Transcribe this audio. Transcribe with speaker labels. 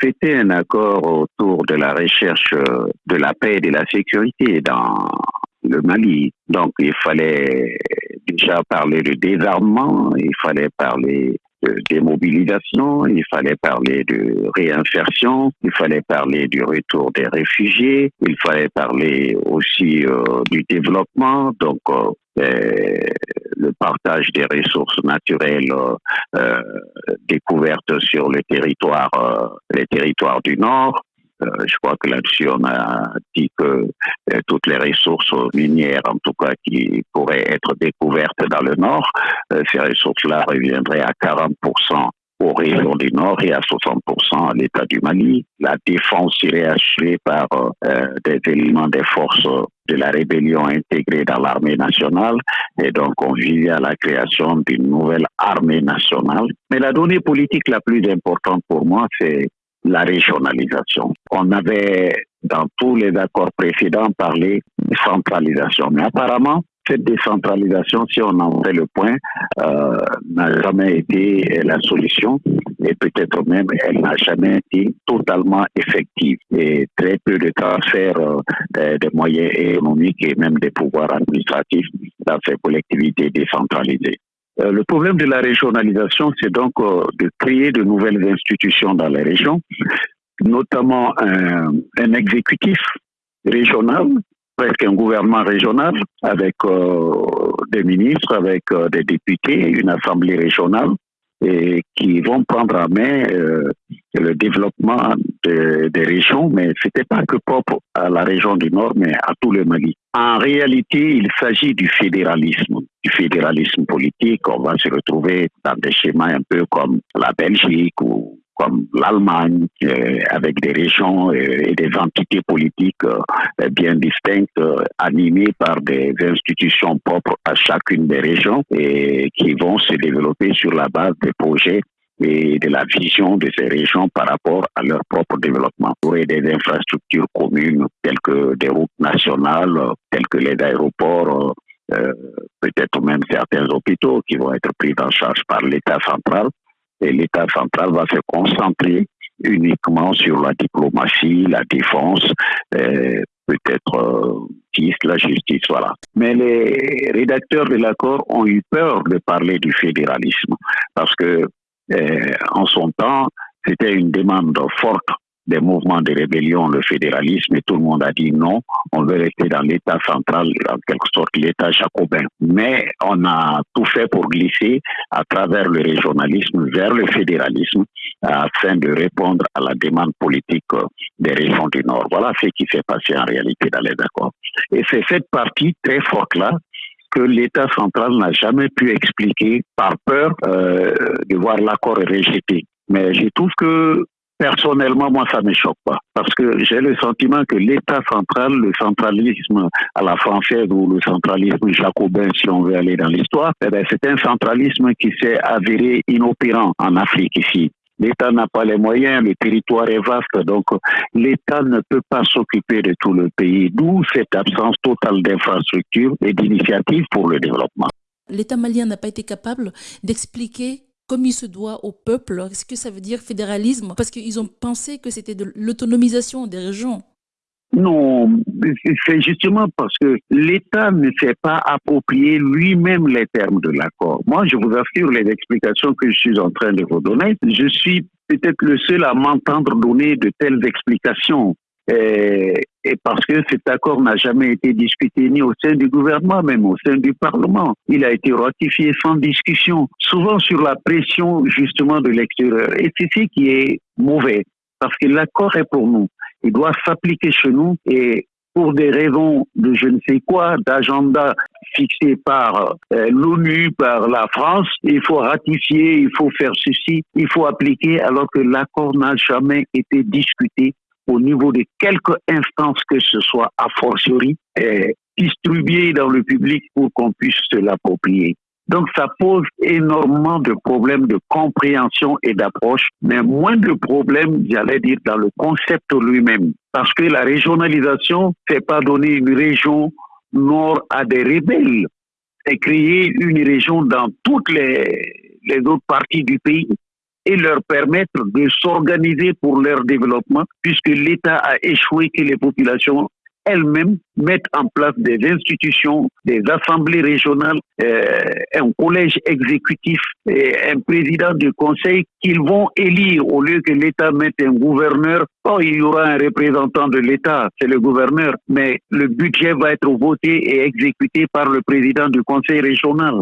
Speaker 1: fêter un accord autour de la recherche de la paix et de la sécurité dans le Mali. Donc, il fallait déjà parler de désarmement, il fallait parler de démobilisation, il fallait parler de réinsertion, il fallait parler du retour des réfugiés, il fallait parler aussi euh, du développement, donc euh, le partage des ressources naturelles euh, découvertes sur le territoire, les territoires du Nord, euh, je crois que là-dessus, a dit que euh, toutes les ressources minières, en tout cas, qui pourraient être découvertes dans le Nord, euh, ces ressources-là reviendraient à 40% aux régions du Nord et à 60% à l'État du Mali. La défense serait assurée par des éléments des forces de la rébellion intégrées dans l'armée nationale et donc on visait à la création d'une nouvelle armée nationale. Mais la donnée politique la plus importante pour moi, c'est la régionalisation. On avait dans tous les accords précédents parlé de centralisation, mais apparemment, cette décentralisation, si on en fait le point, euh, n'a jamais été la solution et peut-être même elle n'a jamais été totalement effective. Et très peu de transferts euh, des moyens économiques et même des pouvoirs administratifs dans ces collectivités décentralisées. Euh, le problème de la régionalisation, c'est donc euh, de créer de nouvelles institutions dans les régions, notamment un, exécutif régional, presque un gouvernement régional, avec euh, des ministres, avec des députés, une assemblée régionale, et qui vont prendre en main le développement des régions, mais ce n'était pas que propre à la région du Nord, mais à tout le Mali. En réalité, il s'agit du fédéralisme, du fédéralisme politique. On va se retrouver dans des schémas un peu comme la Belgique ou comme l'Allemagne, euh, avec des régions euh, et des entités politiques euh, bien distinctes, animées par des institutions propres à chacune des régions et qui vont se développer sur la base des projets et de la vision de ces régions par rapport à leur propre développement. Pour des infrastructures communes telles que des routes nationales, telles que les aéroports, euh, peut-être même certains hôpitaux qui vont être pris en charge par l'État central. Et l'État central va se concentrer uniquement sur la diplomatie, la défense, euh, peut-être euh, la justice, voilà. Mais les rédacteurs de l'accord ont eu peur de parler du fédéralisme parce que euh, en son temps, c'était une demande forte des mouvements de rébellion, le fédéralisme, et tout le monde a dit non, on veut rester dans l'État central, en quelque sorte l'État jacobin. Mais on a tout fait pour glisser à travers le régionalisme vers le fédéralisme afin de répondre à la demande politique des régions du Nord. Voilà ce qui s'est passé en réalité dans les accords. Et c'est cette partie très forte-là que l'État central n'a jamais pu expliquer par peur euh, de voir l'accord rejeté. Mais je trouve que personnellement, moi, ça ne me choque pas. Parce que j'ai le sentiment que l'État central, le centralisme à la française ou le centralisme jacobin, si on veut aller dans l'histoire, eh ben, c'est un centralisme qui s'est avéré inopérant en Afrique ici. L'État n'a pas les moyens, le territoire est vaste, donc l'État ne peut pas s'occuper de tout le pays, d'où cette absence totale d'infrastructures et d'initiatives pour le développement.
Speaker 2: L'État malien n'a pas été capable d'expliquer comme il se doit au peuple. Est-ce que ça veut dire fédéralisme Parce qu'ils ont pensé que c'était de l'autonomisation des régions.
Speaker 1: Non, c'est justement parce que l'État ne s'est pas approprié lui-même les termes de l'accord. Moi, je vous assure, les explications que je suis en train de vous donner, je suis peut-être le seul à m'entendre donner de telles explications. Et, parce que cet accord n'a jamais été discuté ni au sein du gouvernement, même au sein du Parlement. Il a été ratifié sans discussion, souvent sur la pression justement de l'extérieur. Et c'est ce qui est mauvais, parce que l'accord est pour nous il doit s'appliquer chez nous et pour des raisons de je ne sais quoi, d'agenda fixé par euh, l'ONU, par la France, il faut ratifier, il faut faire ceci, il faut appliquer, alors que l'accord n'a jamais été discuté au niveau de quelques instances que ce soit a fortiori et distribué dans le public pour qu'on puisse se l'approprier. Donc ça pose énormément de problèmes de compréhension et d'approche, mais moins de problèmes, j'allais dire, dans le concept lui-même. Parce que la régionalisation, c'est pas donner une région nord à des rebelles, c'est créer une région dans toutes les, les autres parties du pays. et leur permettre de s'organiser pour leur développement, puisque l'État a échoué que les populations elles-mêmes mettent en place des institutions, des assemblées régionales, euh, un collège exécutif et un président du conseil qu'ils vont élire au lieu que l'État mette un gouverneur. Oh, il y aura un représentant de l'État, c'est le gouverneur, mais le budget va être voté et exécuté par le président du conseil régional.